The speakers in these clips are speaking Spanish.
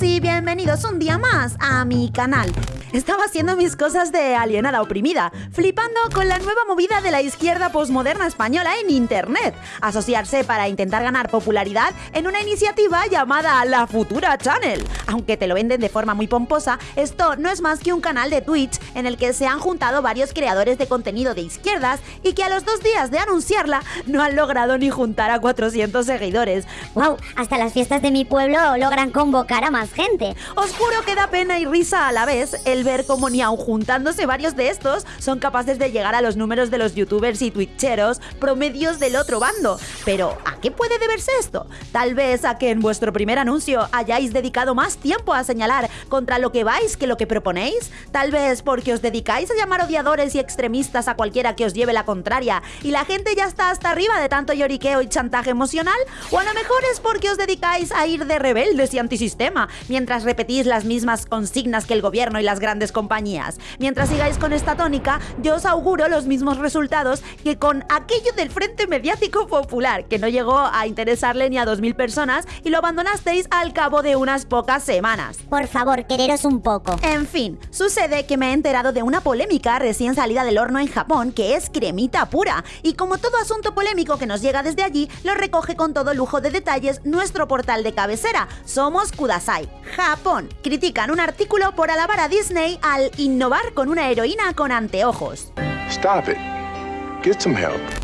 Y bienvenidos un día más a mi canal. Estaba haciendo mis cosas de alienada oprimida, flipando con la nueva movida de la izquierda posmoderna española en Internet, asociarse para intentar ganar popularidad en una iniciativa llamada La Futura Channel. Aunque te lo venden de forma muy pomposa, esto no es más que un canal de Twitch en el que se han juntado varios creadores de contenido de izquierdas y que a los dos días de anunciarla no han logrado ni juntar a 400 seguidores. ¡Wow! Hasta las fiestas de mi pueblo logran convocar a más gente. Os juro que da pena y risa a la vez el ver cómo ni aun juntándose varios de estos son capaces de llegar a los números de los youtubers y twitcheros promedios del otro bando. Pero, ¿a qué puede deberse esto? Tal vez a que en vuestro primer anuncio hayáis dedicado más tiempo a señalar contra lo que vais que lo que proponéis. Tal vez porque os dedicáis a llamar odiadores y extremistas a cualquiera que os lleve la contraria y la gente ya está hasta arriba de tanto lloriqueo y chantaje emocional. O a lo mejor es porque os dedicáis a ir de rebeldes y antisistema mientras repetís las mismas consignas que el gobierno y las grandes compañías. Mientras sigáis con esta tónica, yo os auguro los mismos resultados que con aquello del Frente Mediático Popular, que no llegó a interesarle ni a 2.000 personas y lo abandonasteis al cabo de unas pocas semanas. Por favor, quereros un poco. En fin, sucede que me he enterado de una polémica recién salida del horno en Japón que es cremita pura, y como todo asunto polémico que nos llega desde allí, lo recoge con todo lujo de detalles nuestro portal de cabecera, Somos Kudasai. Japón. Critican un artículo por alabar a Disney al innovar con una heroína con anteojos.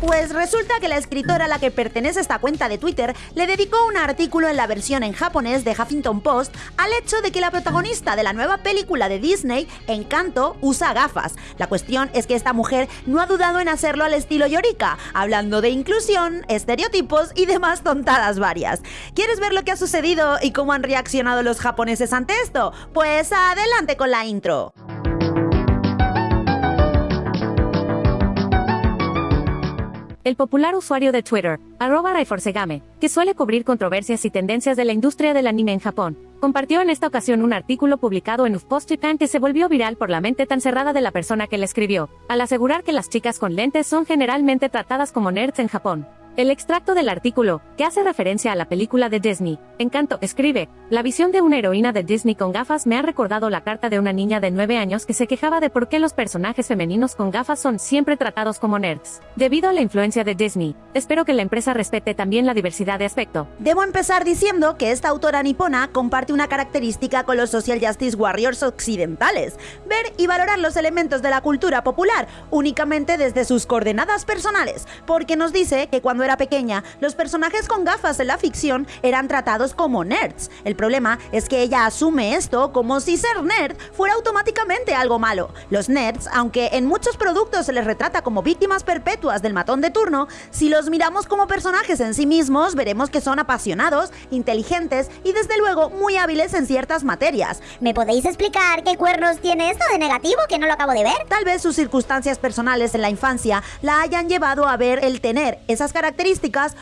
Pues resulta que la escritora a la que pertenece esta cuenta de Twitter le dedicó un artículo en la versión en japonés de Huffington Post al hecho de que la protagonista de la nueva película de Disney, Encanto, usa gafas. La cuestión es que esta mujer no ha dudado en hacerlo al estilo Yorika, hablando de inclusión, estereotipos y demás tontadas varias. ¿Quieres ver lo que ha sucedido y cómo han reaccionado los japoneses ante esto? Pues adelante con la intro. El popular usuario de Twitter, arroba Raiforsegame, que suele cubrir controversias y tendencias de la industria del anime en Japón, compartió en esta ocasión un artículo publicado en UFPost Japan que se volvió viral por la mente tan cerrada de la persona que le escribió, al asegurar que las chicas con lentes son generalmente tratadas como nerds en Japón. El extracto del artículo, que hace referencia a la película de Disney, Encanto, escribe, la visión de una heroína de Disney con gafas me ha recordado la carta de una niña de 9 años que se quejaba de por qué los personajes femeninos con gafas son siempre tratados como nerds. Debido a la influencia de Disney, espero que la empresa respete también la diversidad de aspecto. Debo empezar diciendo que esta autora nipona comparte una característica con los social justice warriors occidentales, ver y valorar los elementos de la cultura popular únicamente desde sus coordenadas personales, porque nos dice que cuando era pequeña, los personajes con gafas en la ficción eran tratados como nerds. El problema es que ella asume esto como si ser nerd fuera automáticamente algo malo. Los nerds, aunque en muchos productos se les retrata como víctimas perpetuas del matón de turno, si los miramos como personajes en sí mismos, veremos que son apasionados, inteligentes y desde luego muy hábiles en ciertas materias. ¿Me podéis explicar qué cuernos tiene esto de negativo que no lo acabo de ver? Tal vez sus circunstancias personales en la infancia la hayan llevado a ver el tener esas características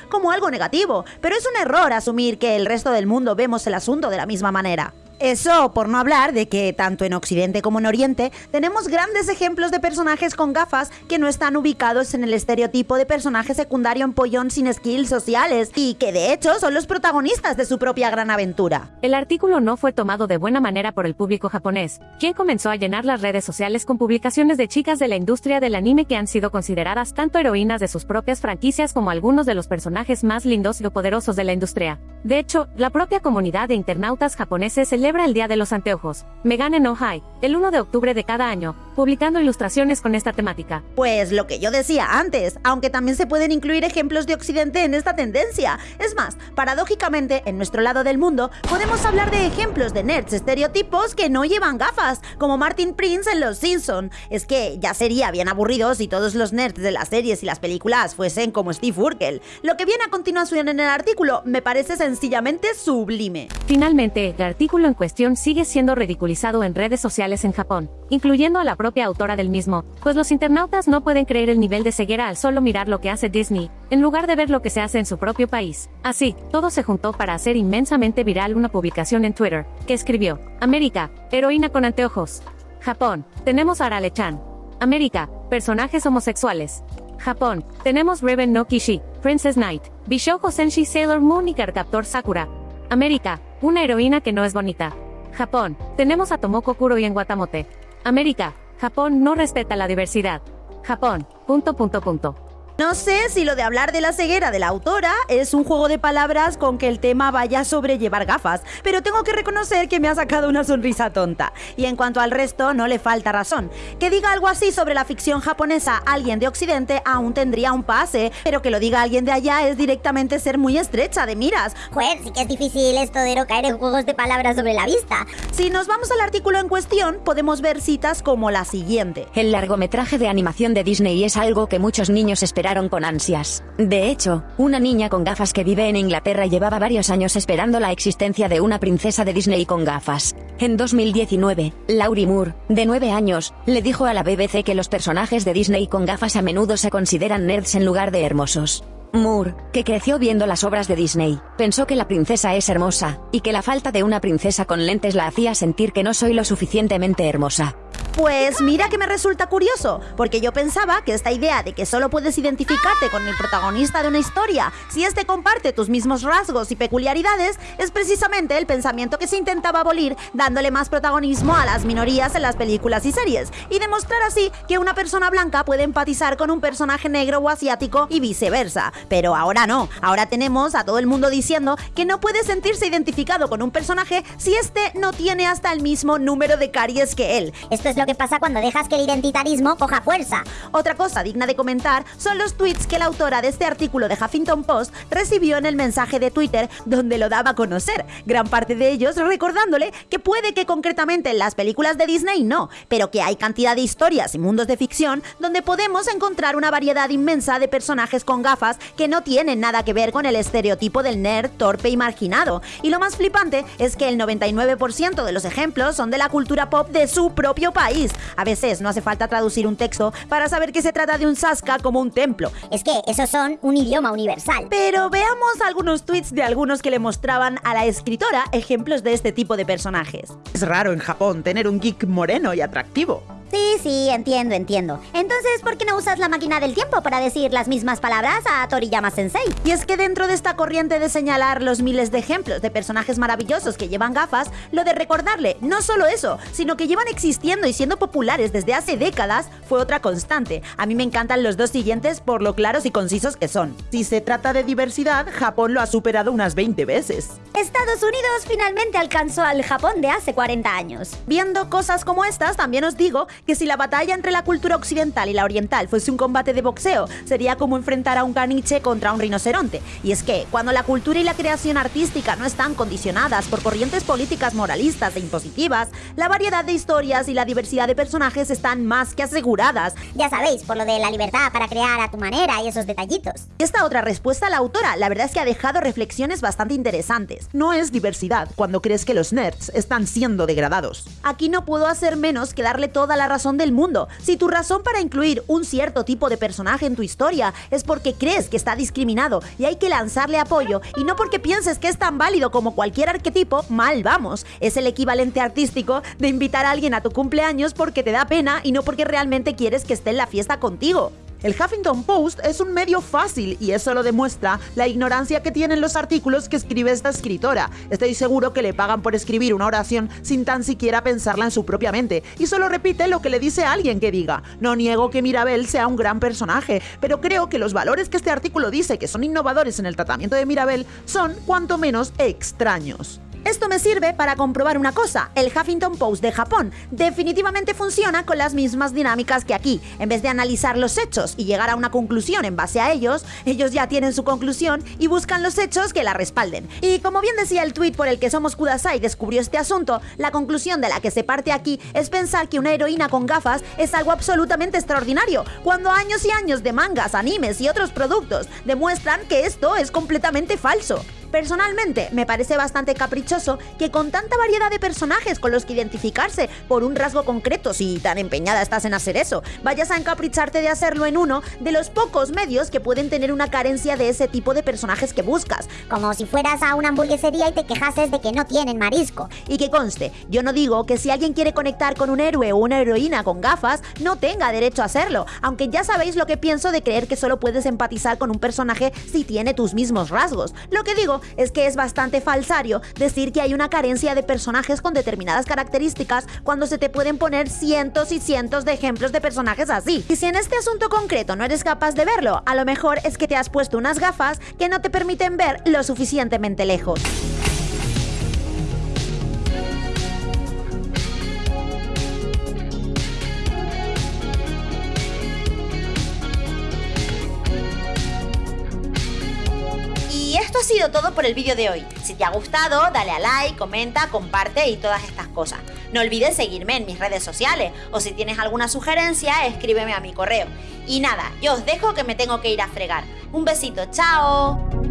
como algo negativo, pero es un error asumir que el resto del mundo vemos el asunto de la misma manera. Eso por no hablar de que tanto en Occidente como en Oriente tenemos grandes ejemplos de personajes con gafas que no están ubicados en el estereotipo de personaje secundario empollón sin skills sociales y que de hecho son los protagonistas de su propia gran aventura. El artículo no fue tomado de buena manera por el público japonés, quien comenzó a llenar las redes sociales con publicaciones de chicas de la industria del anime que han sido consideradas tanto heroínas de sus propias franquicias como algunos de los personajes más lindos y poderosos de la industria. De hecho, la propia comunidad de internautas japoneses celebra el Día de los Anteojos, Megane no High, el 1 de octubre de cada año, publicando ilustraciones con esta temática. Pues lo que yo decía antes, aunque también se pueden incluir ejemplos de Occidente en esta tendencia. Es más, paradójicamente, en nuestro lado del mundo, podemos hablar de ejemplos de nerds estereotipos que no llevan gafas, como Martin Prince en Los Simpson. Es que ya sería bien aburrido si todos los nerds de las series y las películas fuesen como Steve Urkel. Lo que viene a continuación en el artículo me parece sencillamente sublime. Finalmente, el artículo en cuestión sigue siendo ridiculizado en redes sociales en Japón, incluyendo a la propia autora del mismo, pues los internautas no pueden creer el nivel de ceguera al solo mirar lo que hace Disney, en lugar de ver lo que se hace en su propio país. Así, todo se juntó para hacer inmensamente viral una publicación en Twitter, que escribió, América, heroína con anteojos. Japón, tenemos a Arale-chan. América, personajes homosexuales. Japón, tenemos Raven no Kishi, Princess Knight, Bishoujo Senshi Sailor Moon y Carcaptor Sakura. América, una heroína que no es bonita. Japón, tenemos a Tomoko Kuroi en Guatamote. América, Japón no respeta la diversidad. Japón, punto punto punto. No sé si lo de hablar de la ceguera de la autora es un juego de palabras con que el tema vaya sobre llevar gafas, pero tengo que reconocer que me ha sacado una sonrisa tonta. Y en cuanto al resto, no le falta razón. Que diga algo así sobre la ficción japonesa alguien de Occidente aún tendría un pase, pero que lo diga alguien de allá es directamente ser muy estrecha de miras. Joder, sí que es difícil esto de no caer en juegos de palabras sobre la vista. Si nos vamos al artículo en cuestión, podemos ver citas como la siguiente. El largometraje de animación de Disney es algo que muchos niños esperaron con ansias. De hecho, una niña con gafas que vive en Inglaterra llevaba varios años esperando la existencia de una princesa de Disney con gafas. En 2019, Laurie Moore, de 9 años, le dijo a la BBC que los personajes de Disney con gafas a menudo se consideran nerds en lugar de hermosos. Moore, que creció viendo las obras de Disney, pensó que la princesa es hermosa, y que la falta de una princesa con lentes la hacía sentir que no soy lo suficientemente hermosa. Pues mira que me resulta curioso, porque yo pensaba que esta idea de que solo puedes identificarte con el protagonista de una historia si éste comparte tus mismos rasgos y peculiaridades es precisamente el pensamiento que se intentaba abolir dándole más protagonismo a las minorías en las películas y series, y demostrar así que una persona blanca puede empatizar con un personaje negro o asiático y viceversa. Pero ahora no, ahora tenemos a todo el mundo diciendo que no puede sentirse identificado con un personaje si éste no tiene hasta el mismo número de caries que él. Esto es lo que pasa cuando dejas que el identitarismo coja fuerza. Otra cosa digna de comentar son los tweets que la autora de este artículo de Huffington Post recibió en el mensaje de Twitter donde lo daba a conocer, gran parte de ellos recordándole que puede que concretamente en las películas de Disney no, pero que hay cantidad de historias y mundos de ficción donde podemos encontrar una variedad inmensa de personajes con gafas que no tienen nada que ver con el estereotipo del nerd torpe y marginado. Y lo más flipante es que el 99% de los ejemplos son de la cultura pop de su propio país. A veces no hace falta traducir un texto para saber que se trata de un Saska como un templo. Es que esos son un idioma universal. Pero veamos algunos tweets de algunos que le mostraban a la escritora ejemplos de este tipo de personajes. Es raro en Japón tener un geek moreno y atractivo. Sí, sí, entiendo, entiendo. Entonces, ¿por qué no usas la máquina del tiempo para decir las mismas palabras a Toriyama Sensei? Y es que dentro de esta corriente de señalar los miles de ejemplos de personajes maravillosos que llevan gafas, lo de recordarle no solo eso, sino que llevan existiendo y siendo populares desde hace décadas fue otra constante. A mí me encantan los dos siguientes por lo claros y concisos que son. Si se trata de diversidad, Japón lo ha superado unas 20 veces. Estados Unidos finalmente alcanzó al Japón de hace 40 años. Viendo cosas como estas, también os digo que si la batalla entre la cultura occidental y la oriental fuese un combate de boxeo, sería como enfrentar a un caniche contra un rinoceronte. Y es que, cuando la cultura y la creación artística no están condicionadas por corrientes políticas moralistas e impositivas, la variedad de historias y la diversidad de personajes están más que aseguradas. Ya sabéis, por lo de la libertad para crear a tu manera y esos detallitos. Esta otra respuesta a la autora, la verdad es que ha dejado reflexiones bastante interesantes. No es diversidad cuando crees que los nerds están siendo degradados. Aquí no puedo hacer menos que darle toda la razón del mundo. Si tu razón para incluir un cierto tipo de personaje en tu historia es porque crees que está discriminado y hay que lanzarle apoyo y no porque pienses que es tan válido como cualquier arquetipo, mal vamos. Es el equivalente artístico de invitar a alguien a tu cumpleaños porque te da pena y no porque realmente quieres que esté en la fiesta contigo. El Huffington Post es un medio fácil y eso lo demuestra la ignorancia que tienen los artículos que escribe esta escritora. Estoy seguro que le pagan por escribir una oración sin tan siquiera pensarla en su propia mente y solo repite lo que le dice alguien que diga. No niego que Mirabel sea un gran personaje, pero creo que los valores que este artículo dice que son innovadores en el tratamiento de Mirabel son cuanto menos extraños. Esto me sirve para comprobar una cosa, el Huffington Post de Japón definitivamente funciona con las mismas dinámicas que aquí. En vez de analizar los hechos y llegar a una conclusión en base a ellos, ellos ya tienen su conclusión y buscan los hechos que la respalden. Y como bien decía el tweet por el que Somos Kudasai descubrió este asunto, la conclusión de la que se parte aquí es pensar que una heroína con gafas es algo absolutamente extraordinario, cuando años y años de mangas, animes y otros productos demuestran que esto es completamente falso. Personalmente, me parece bastante caprichoso que con tanta variedad de personajes con los que identificarse por un rasgo concreto, si tan empeñada estás en hacer eso, vayas a encapricharte de hacerlo en uno de los pocos medios que pueden tener una carencia de ese tipo de personajes que buscas. Como si fueras a una hamburguesería y te quejases de que no tienen marisco. Y que conste, yo no digo que si alguien quiere conectar con un héroe o una heroína con gafas, no tenga derecho a hacerlo, aunque ya sabéis lo que pienso de creer que solo puedes empatizar con un personaje si tiene tus mismos rasgos. Lo que digo es que es bastante falsario decir que hay una carencia de personajes con determinadas características cuando se te pueden poner cientos y cientos de ejemplos de personajes así. Y si en este asunto concreto no eres capaz de verlo, a lo mejor es que te has puesto unas gafas que no te permiten ver lo suficientemente lejos. Todo por el vídeo de hoy. Si te ha gustado, dale a like, comenta, comparte y todas estas cosas. No olvides seguirme en mis redes sociales o si tienes alguna sugerencia, escríbeme a mi correo. Y nada, yo os dejo que me tengo que ir a fregar. Un besito, chao.